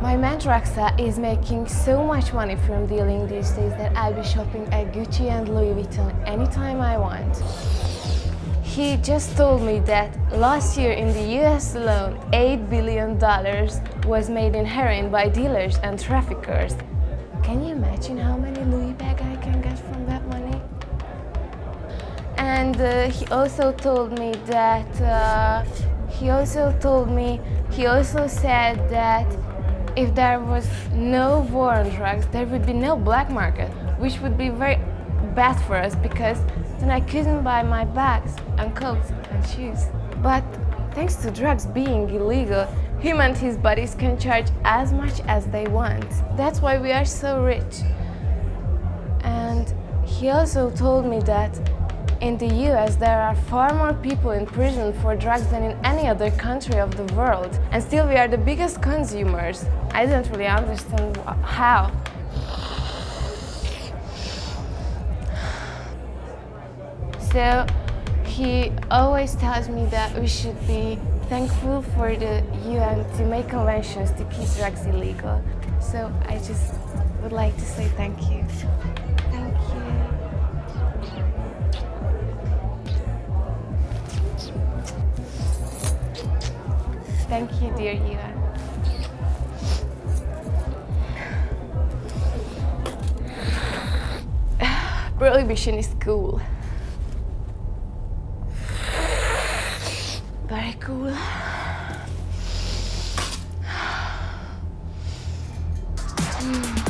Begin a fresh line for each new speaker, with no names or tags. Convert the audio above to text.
My man Raksa is making so much money from dealing these days that I'll be shopping at Gucci and Louis Vuitton anytime I want. He just told me that last year in the US alone, $8 billion was made in heroin by dealers and traffickers. Can you imagine how many Louis bags I can get from that money? And uh, he also told me that, uh, he also told me, he also said that if there was no war on drugs, there would be no black market, which would be very bad for us because then I couldn't buy my bags and coats and shoes. But thanks to drugs being illegal, him and his buddies can charge as much as they want. That's why we are so rich. And he also told me that in the US, there are far more people in prison for drugs than in any other country of the world. And still we are the biggest consumers. I don't really understand how. So he always tells me that we should be thankful for the UN to make conventions to keep drugs illegal. So I just would like to say thank you. Thank you. Thank you, dear Ivan. Prohibition is cool. Very cool. Mm.